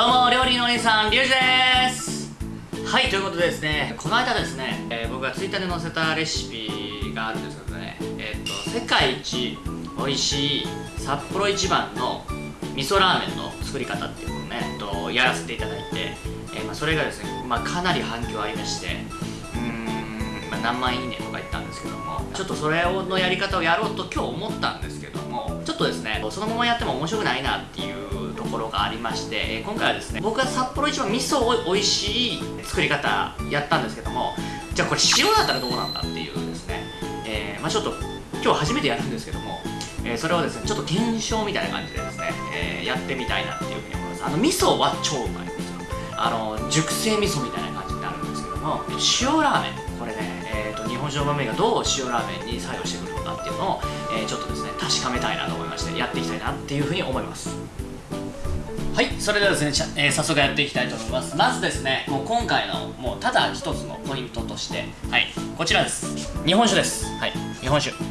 どうも料理のお兄さんリュウジです。はいということでですねこの間ですね、えー、僕がツイッターで載せたレシピがあるんですけどねえー、っと世界一美味しい札幌一番の味噌ラーメンの作り方っていうのをね、えっと、やらせていただいて、えー、まあ、それがですね、まあ、かなり反響ありましてうん、まあ、何万いいねとか言ったんですけどもちょっとそれをのやり方をやろうと今日思ったんですけどもちょっとですねそのままやっても面白くないなっていうころがありまして、え今回はですね僕が札幌一番味噌を美味しい作り方やったんですけどもじゃあこれ塩だったらどうなんだっていうですね、えー、まあ、ちょっと今日初めてやるんですけども、えー、それをですねちょっと検証みたいな感じでですね、えー、やってみたいなっていうふうに思います。あの味噌は超うまいんですよ。あの熟成味噌みたいな感じになるんですけども塩ラーメン。これね、えーと、日本酒の豆がどう塩ラーメンに作用してくるのかっていうのを、えー、ちょっとですね確かめたいなと思いましてやっていきたいなっていうふうに思います。はいそれではですね、えー、早速やっていきたいと思います。まずですねもう今回のもうただ一つのポイントとしてはいこちらです。日本酒です。はい日本酒。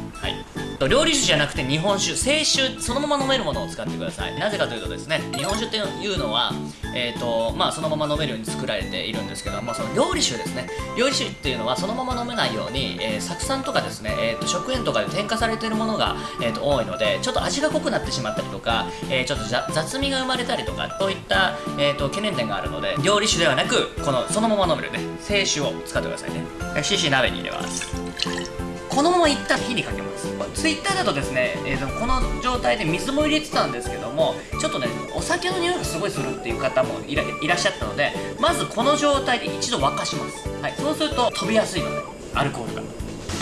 はい料理酒じゃなくて日本酒。清酒。そのまま飲めるものを使ってください。なぜかというとですね日本酒っていうのはえっ、ー、とまあそのまま飲めるように作られているんですけどもその料理酒ですね。料理酒っていうのはそのまま飲めないように、えー、酢酸とかですね、えーと、食塩とかで添加されているものが、えーと、多いのでちょっと味が濃くなってしまったりとか、えー、ちょっと雑味が生まれたりとかそういった、えーと、懸念点があるので料理酒ではなくこのそのまま飲めるね清酒を使ってくださいね。CC 鍋に入れます。このままいった火にかけます。ツイッターだとですね、えー、この状態で水も入れてたんですけどもちょっとねお酒の匂いがすごいするっていう方もいらっしゃったのでまずこの状態で一度沸かします。はいそうすると飛びやすいのでアルコールが。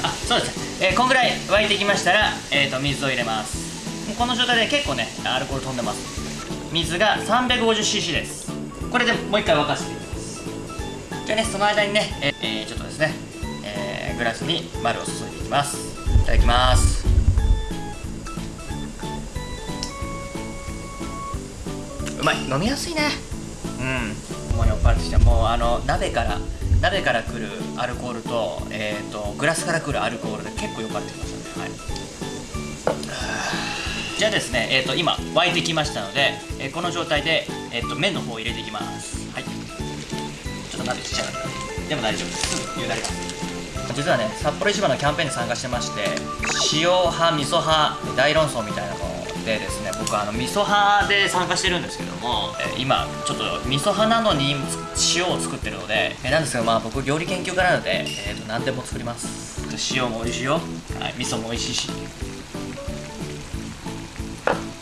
あそうですね、えー、こんぐらい沸いてきましたら、えー、と水を入れます。この状態で結構ねアルコール飛んでます。水が 350cc です。これでもう一回沸かしていきます。じゃあねその間にね、えー、ちょっとですねグラスに丸を注いでいきます。いただきます。うまい。飲みやすいね。うん。もう酔っ払ってきた。もうあの鍋から鍋から来るアルコールと,、えーと、グラスから来るアルコールで結構酔っ払ってきましたね。はい。じゃあですね、えーと、今沸いてきましたので、えー、この状態で、えーと、麺の方を入れていきます。はい。ちょっと鍋ちっちゃかったでも大丈夫です。すぐ茹だれます。実はね札幌一番のキャンペーンに参加してまして塩派味噌派大論争みたいなのでですね僕あの味噌派で参加してるんですけども、え今ちょっと味噌派なのに塩を作ってるので、えなんですけどまあ僕料理研究家なので、えー、と何でも作ります。塩も美味しいよ、はい、味噌も美味しいし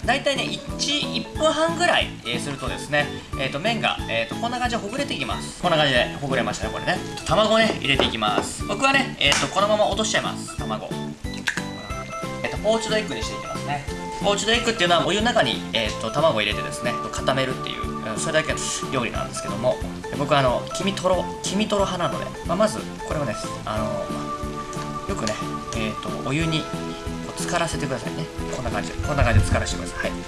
大体ね 1, 1分半ぐらい、えー、するとですね、えー、と麺が、えー、とこんな感じでほぐれていきます。こんな感じでほぐれましたねこれね。卵ね入れていきます。僕はね、えー、とこのまま落としちゃいます卵。えっ、ー、とポーチドエッグにしていきますね。ポーチドエッグっていうのはお湯の中に、えー、と卵を入れてですね固めるっていうそれだけの料理なんですけども。僕はあの黄身とろ黄身とろ派なので、まあ、まずこれをねあのよくね、えー、とお湯に浸からせてくださいね。こんな感じ。でこんな感じで浸からしてください。はい。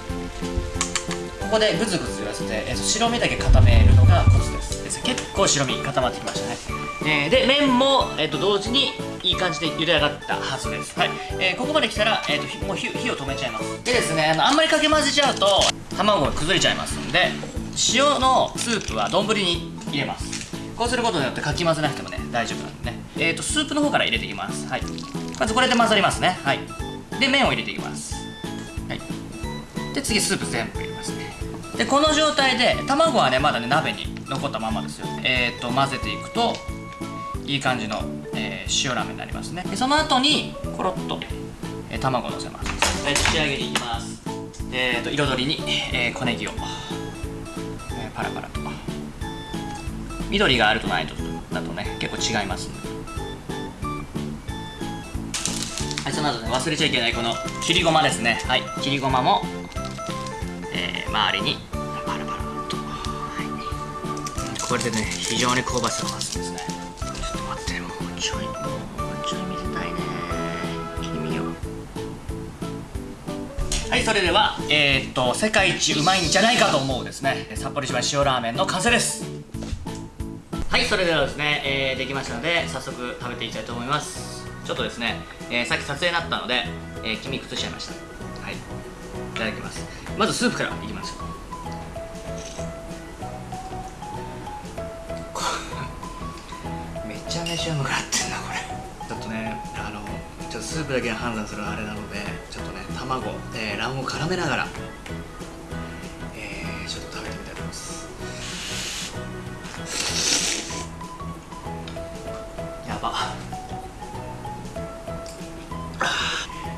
ここでグズグズ言わせて、えー、と白身だけ固めるのがコツです。結構白身固まってきましたね、えー、で麺も、えー、と同時にいい感じで茹で上がったはずです。はい、えー、ここまで来たら、えー、ともう火火を止めちゃいます。でですねあのあんまりかけ混ぜちゃうと卵が崩れちゃいますんで塩のスープは丼に入れます。こうすることによってかき混ぜなくてもね大丈夫なんでね。えっ、ー、とスープの方から入れていきます。はい。まずこれで混ざりますね。はい。で麺を入れていきます。はい。で次スープ全部入れますね。でこの状態で卵はねまだね鍋に残ったままですよ。えっ、ー、と混ぜていくといい感じの、えー、塩ラーメンになりますね。でその後にコロッと、えー、卵をのせます。で仕上げにいきます。えっ、ー、と彩りに、えー、小ネギを、えー、パラパラと。緑があるとないとだとね結構違いますのではい、その後ね忘れちゃいけないこの切りごまですね。はい切りごまも、えー、周りにパラパラと、はい、これでね非常に香ばしさが増すんですね。ちょっと待ってもうちょいもうちょい見せたいね。切り身を。はいそれではえー、っと世界一うまいんじゃないかと思うですね。札幌一番塩ラーメンの完成です。はいそれではですね、えー、できましたので早速食べていきたいと思います。ちょっとですね、えー、さっき撮影なったので、えー、君崩しちゃいました。はい。いただきます。まずスープからいきます。ょう めちゃめちゃうまくなってんなこれ。ちょっとねあのちょっとスープだけで判断するあれなのでちょっとね卵、えー、卵黄絡めながら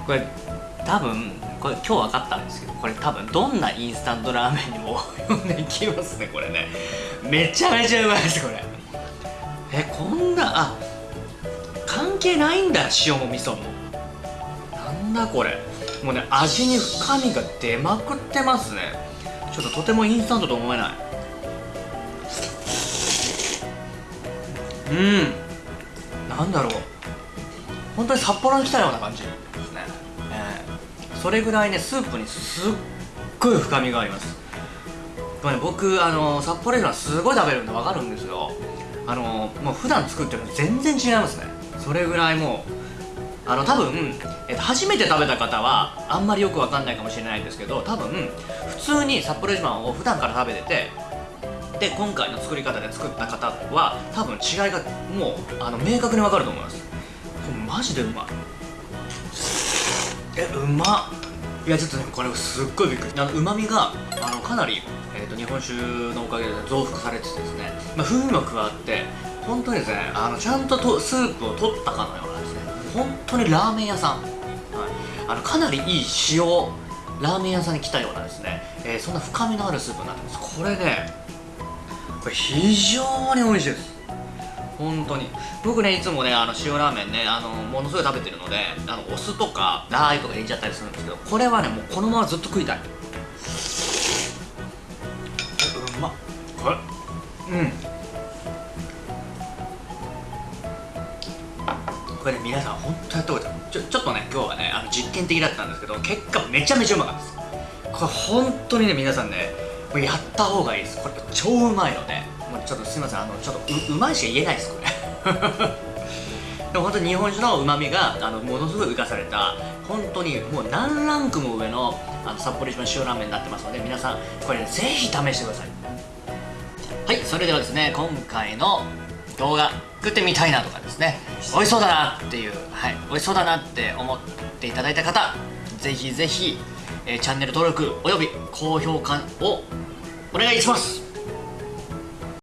これ多分これ今日分かったんですけどこれ多分どんなインスタントラーメンにも読んできますねこれね。めちゃめちゃうまいですこれ。えこんなあ関係ないんだ塩も味噌も。なんだこれ。もうね味に深みが出まくってますね。ちょっととてもインスタントと思えない。うん。なんだろう。本当に札幌に来たような感じ、それぐらいねスープにすっごい深みがあります。これ、ね、僕あの札幌ではすごい食べるんで分かるんですよ。あのもう普段作ってるの全然違いますね。それぐらいもうあの多分、えっと、初めて食べた方はあんまりよく分かんないかもしれないんですけど多分普通に札幌一番を普段から食べててで今回の作り方で作った方は多分違いがもうあの明確に分かると思います。これマジでうまい。えうまっ。いやちょっとねこれすっごいびっくり。あのうまみがあのかなり、えーと、日本酒のおかげで増幅されててですね、まあ、風味も加わって本当にですねあのちゃんととスープを取ったかのようなですね本当にラーメン屋さん、はい、あのかなりいい塩ラーメン屋さんに来たようなですね、えー、そんな深みのあるスープになってます。これねこれ非常に美味しいです。本当に。僕ねいつもねあの塩ラーメンねあのものすごい食べてるのであのお酢とかラー油とか入れちゃったりするんですけどこれはねもうこのままずっと食いたい。うまっ。これ。うん。これね皆さん本当やったことちょちょっとね今日はねあの実験的だったんですけど結果めちゃめちゃうまかったです。これ本当にね皆さんねやった方がいいです。これ超うまいので。もうちょっとすいません。あのちょっとううまいしか言えないですこれ。でも本当に日本酒のうまみがあのものすごい浮かされた本当にもう何ランクも上のあの札幌一番塩ラーメンになってますので皆さんこれ、ね、ぜひ試してください。はいそれではですね今回の動画作ってみたいなとかですね美味しそうだなっていうはい美味しそうだなって思っていただいた方ぜひぜひえー、チャンネル登録および高評価をお願いします。